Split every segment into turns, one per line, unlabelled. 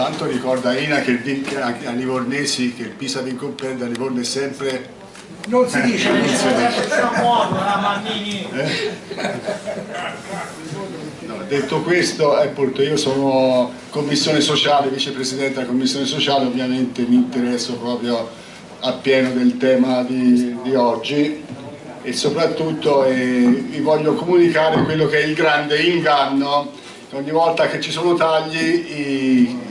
Tanto ricorda Ina che a Livornesi che il Pisa comprende a Livorno è sempre
non si dice. Non si dice.
No, detto questo appunto io sono commissione sociale vicepresidente della commissione sociale ovviamente mi interesso proprio appieno del tema di, di oggi e soprattutto eh, vi voglio comunicare quello che è il grande inganno. Ogni volta che ci sono tagli i,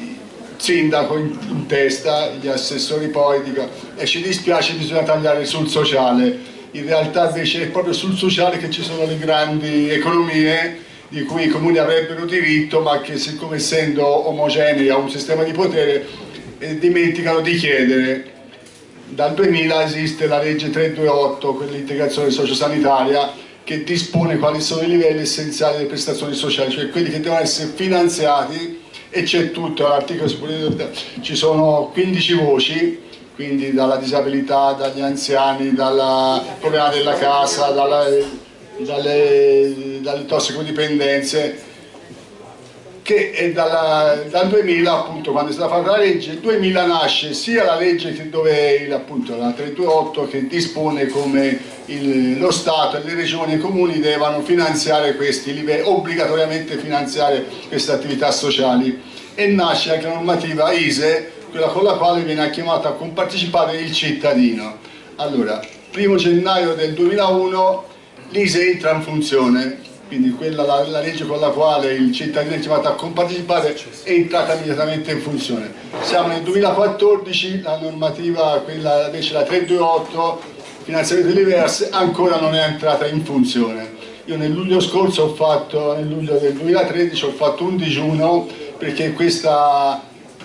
sindaco in, testa, gli assessori poi dicono e ci dispiace bisogna tagliare sul sociale. In realtà invece è proprio sul sociale che ci sono le grandi economie di cui i comuni avrebbero diritto ma che siccome essendo omogenei a un sistema di potere eh, dimenticano di chiedere. Dal 2000 esiste la legge 328 quell'integrazione sociosanitaria che dispone quali sono i livelli essenziali delle prestazioni sociali cioè quelli che devono essere finanziati e c'è tutto, l'articolo ci sono 15 voci, quindi dalla disabilità, dagli anziani, dal problema della casa, dalla, dalle, dalle tossicodipendenze, che dalla, dal 2000 appunto quando è stata fatta la legge, il 2000 nasce sia la legge che dove il, appunto la 328 che dispone come il, lo Stato e le regioni e i comuni devono finanziare questi livelli, obbligatoriamente finanziare queste attività sociali e nasce anche la normativa ISE, quella con la quale viene chiamato a compartecipare il cittadino. Allora, primo gennaio del 2001 l'ISE entra in funzione, quindi quella, la, la, legge con la quale il cittadino è chiamato a compartecipare è entrata immediatamente in funzione. Siamo nel 2014, la normativa, quella invece la 328, finanziamento diverse, ancora non è entrata in funzione. Io nel luglio scorso ho fatto, nel luglio del 2013 ho fatto un digiuno perché questa,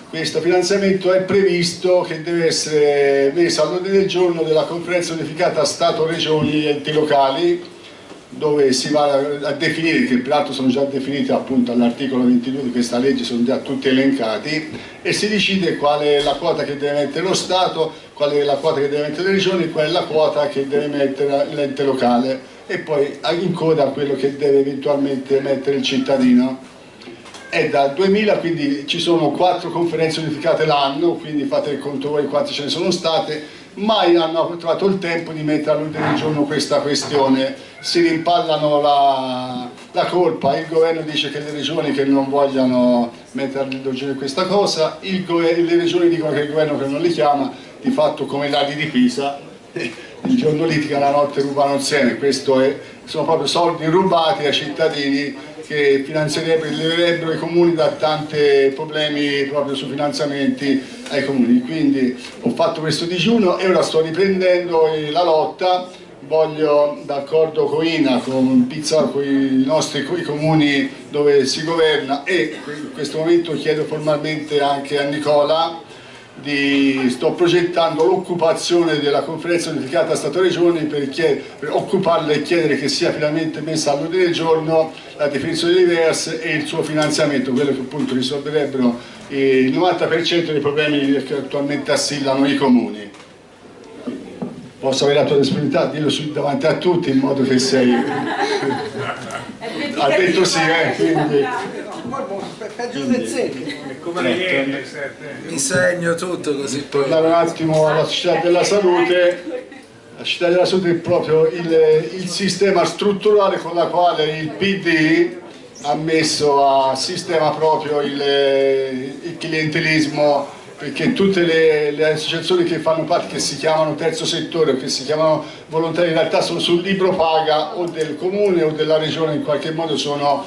questo finanziamento è previsto che deve essere messo all'ordine del giorno della conferenza unificata Stato-Regioni e enti locali dove si va a definire, che peraltro sono già definiti appunto all'articolo 22 di questa legge, sono già tutti elencati, e si decide qual è la quota che deve mettere lo Stato, qual è la quota che deve mettere le regioni, qual è la quota che deve mettere l'ente locale e poi in coda quello che deve eventualmente mettere il cittadino. È dal 2000, quindi ci sono quattro conferenze unificate l'anno, quindi fate il conto voi quante ce ne sono state, mai hanno trovato il tempo di mettere all'ordine del giorno questa questione, si rimpallano la, la, colpa, il governo dice che le regioni che non vogliono mettere all'ordine questa cosa, le regioni dicono che il governo che non li chiama, di fatto come i lati di Pisa, il giorno litiga, la notte rubano insieme, questo è, sono proprio soldi rubati ai cittadini che finanzierebbero, i comuni da tanti problemi proprio su finanziamenti ai comuni. Quindi ho fatto questo digiuno e ora sto riprendendo la lotta, voglio d'accordo con INA, con Pizza, con i nostri con i comuni dove si governa e in questo momento chiedo formalmente anche a Nicola di, sto progettando l'occupazione della conferenza unificata Stato-Regioni per, per, occuparla e chiedere che sia finalmente messa all'ordine del giorno la definizione diverse e il suo finanziamento, quello che appunto risolverebbero il 90% dei problemi che attualmente assillano i comuni. Posso avere la tua disponibilità? Dillo davanti a tutti in modo che sei... ha detto sì, eh, quindi
peggio del secchio.
Mi segno tutto così
poi. Tornare un attimo alla città della salute. La città della salute è proprio il, il sistema strutturale con la quale il PD ha messo a sistema proprio il, il clientelismo perché tutte le, le, associazioni che fanno parte, che si chiamano terzo settore o che si chiamano volontari, in realtà sono sul libro paga o del comune o della regione in qualche modo sono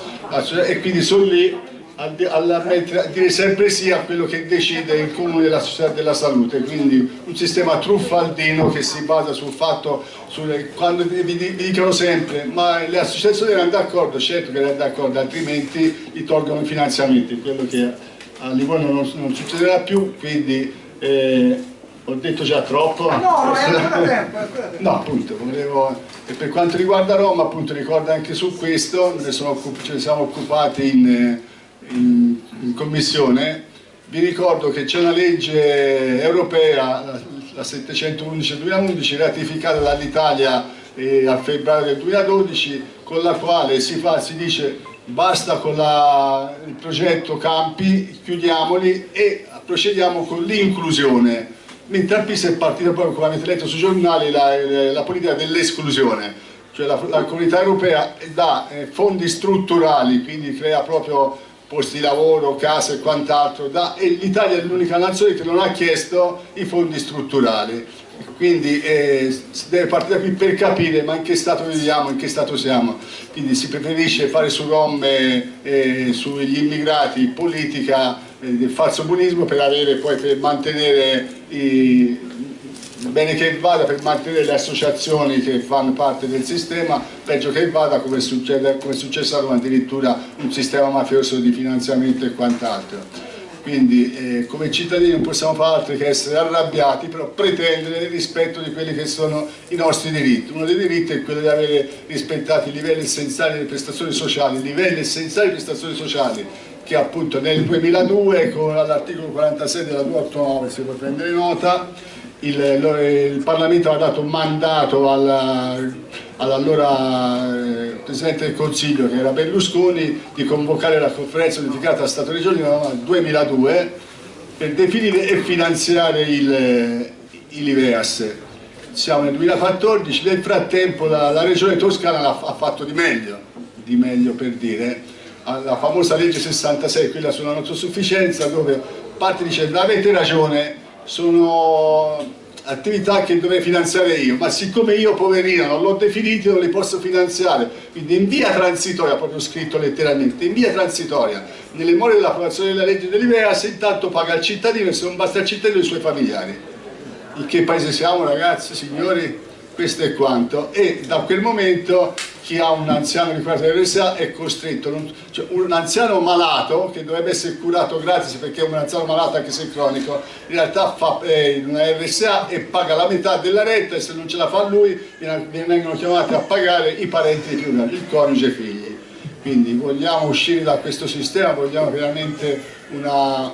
e quindi sono lì a, a, a dire sempre sì a quello che decide il comune della società della salute, quindi un sistema truffaldino che si basa sul fatto, sul, quando vi, vi, dicono sempre ma le associazioni erano d'accordo, certo che erano d'accordo, altrimenti gli tolgono i finanziamenti, quello che a Livorno non, non succederà più, quindi eh, ho detto già troppo.
No, no, è ancora tempo,
No, appunto, volevo... E per quanto riguarda Roma, appunto, ricordo anche su questo, ne, sono, ce ne siamo occupati in in, in commissione, vi ricordo che c'è una legge europea, la 711-2011, ratificata dall'Italia eh, a febbraio del 2012, con la quale si, fa, si dice basta con la, il progetto campi, chiudiamoli e procediamo con l'inclusione. Mentre a Pisa è partita poi, come avete letto sui giornali, la, la politica dell'esclusione, cioè la, la, comunità europea dà eh, fondi strutturali, quindi crea proprio posti di lavoro, case e quant'altro, e l'Italia è l'unica nazione che non ha chiesto i fondi strutturali. Quindi eh, si deve partire da qui per capire ma in che stato viviamo, in che stato siamo. Quindi si preferisce fare su Rom e sugli immigrati politica eh, del falso buonismo per avere poi per mantenere i, bene che vada per mantenere le associazioni che fanno parte del sistema, peggio che vada come, succede, come è successo addirittura un sistema mafioso di finanziamento e quant'altro. Quindi eh, come cittadini non possiamo fare altro che essere arrabbiati però pretendere il rispetto di quelli che sono i nostri diritti. Uno dei diritti è quello di avere rispettati i livelli essenziali delle prestazioni sociali i livelli essenziali delle prestazioni sociali che appunto nel 2002 con l'articolo 46 della 289 si può prendere nota il, il Parlamento ha dato un mandato all'allora eh, Presidente del Consiglio che era Berlusconi di convocare la conferenza unificata Stato-Regioni nel 2002 per definire e finanziare il, il Liveas. Siamo nel 2014, nel frattempo la, la Regione Toscana ha fatto di meglio, di meglio per dire, la famosa legge 66, quella sulla non sufficienza, dove parte dice avete ragione, sono attività che dovrei finanziare io, ma siccome io poverino non l'ho definito non li posso finanziare, quindi in via transitoria, proprio scritto letteralmente, in via transitoria, nelle more dell'approvazione della legge dell'IVEA, se intanto paga il cittadino e se non basta il cittadino i suoi familiari. In che paese siamo ragazzi, signori? Questo è quanto. E da quel momento chi ha un anziano di cura dell'RSA è costretto, non, cioè un anziano malato che dovrebbe essere curato gratis perché è un anziano malato anche se cronico, in realtà fa eh, una RSA e paga la metà della retta e se non ce la fa lui vengono chiamati a pagare i parenti più grandi, il coniuge e i figli. Quindi vogliamo uscire da questo sistema, vogliamo veramente una,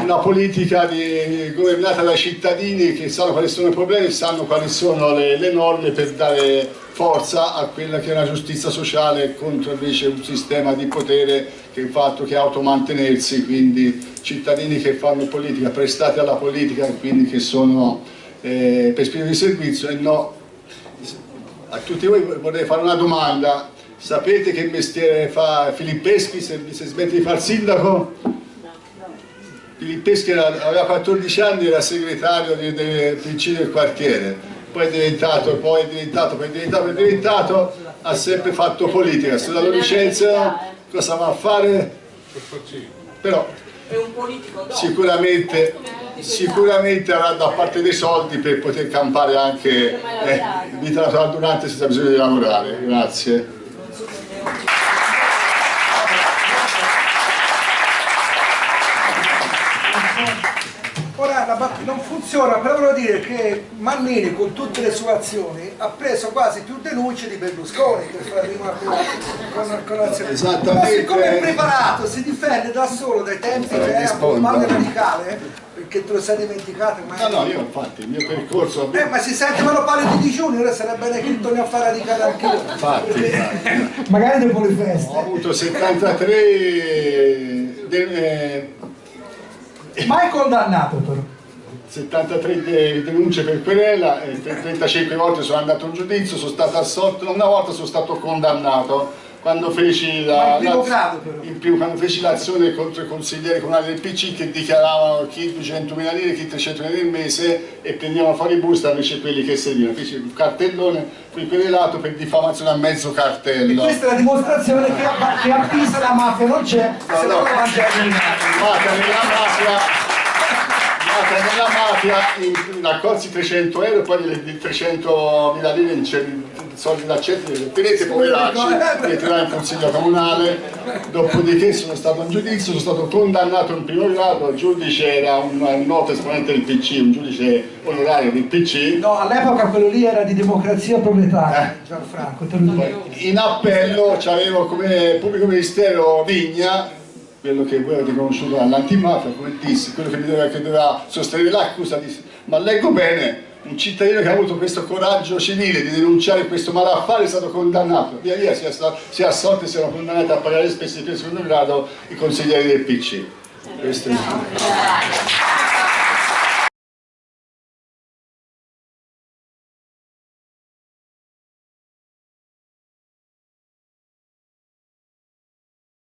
una politica di, governata dai cittadini che sanno quali sono i problemi, sanno quali sono le, le norme per dare forza a quella che è una giustizia sociale contro invece un sistema di potere che fatto che automantenersi, quindi cittadini che fanno politica, prestati alla politica e quindi che sono eh, per spirito di servizio e no. A tutti voi vorrei fare una domanda, sapete che mestiere fa Filippeschi se, se smette di fare sindaco? Filippeschi aveva 14 anni, era segretario del PC del quartiere poi è diventato, poi è diventato, poi è diventato, poi è diventato, ha sempre fatto politica, se la lo licenziano cosa va a fare? Però sicuramente, sicuramente avrà da parte dei soldi per poter campare anche eh, vita naturale durante senza bisogno di lavorare. Grazie.
Non funziona, però voglio dire che Mannini con tutte le sue azioni ha preso quasi più denunce di Berlusconi che fa prima con, con l'azione.
Esattamente.
Ma siccome è preparato, si difende da solo dai tempi che era un male radicale, perché te lo sei dimenticato
ma... no no io infatti il mio percorso
eh ma si sente quando parli di digiuni ora sarebbe bene che torni a fare radicale anche io
infatti, infatti.
magari dopo le feste
ho avuto 73 del, eh...
mai condannato però
73 denunce per querela, 35 volte sono andato in giudizio, sono stato assolto, una volta sono stato condannato quando feci l'azione la, contro i consiglieri comunali del PC che dichiaravano chi 200.000 lire, chi 300.000 lire al mese e prendevano fuori busta invece quelli che servivano. Feci un cartellone, fui querelato per diffamazione a mezzo cartello.
E questa è la dimostrazione che a, che a Pisa la mafia non c'è, no, se no, no, mafia
nella mafia nella mafia raccolsi 300 euro e poi di 300 mila lire in soldi da centri tenete poveracci li tirai in consiglio comunale. Dopodiché sono stato in giudizio sono stato condannato in primo grado il giudice era un, un noto esponente del PC un giudice onorario del PC
no all'epoca quello lì era di democrazia proletaria eh. Gianfranco
in appello c'avevo come pubblico ministero Vigna quello che voi avete conosciuto dall'antimafia, come dissi, quello che, doveva, che doveva sostenere l'accusa, disse, ma leggo bene, un cittadino che ha avuto questo coraggio civile di denunciare questo malaffare è stato condannato, via via si è assolto e siano condannati a pagare le spese di secondo grado i consiglieri del PC. Questo è...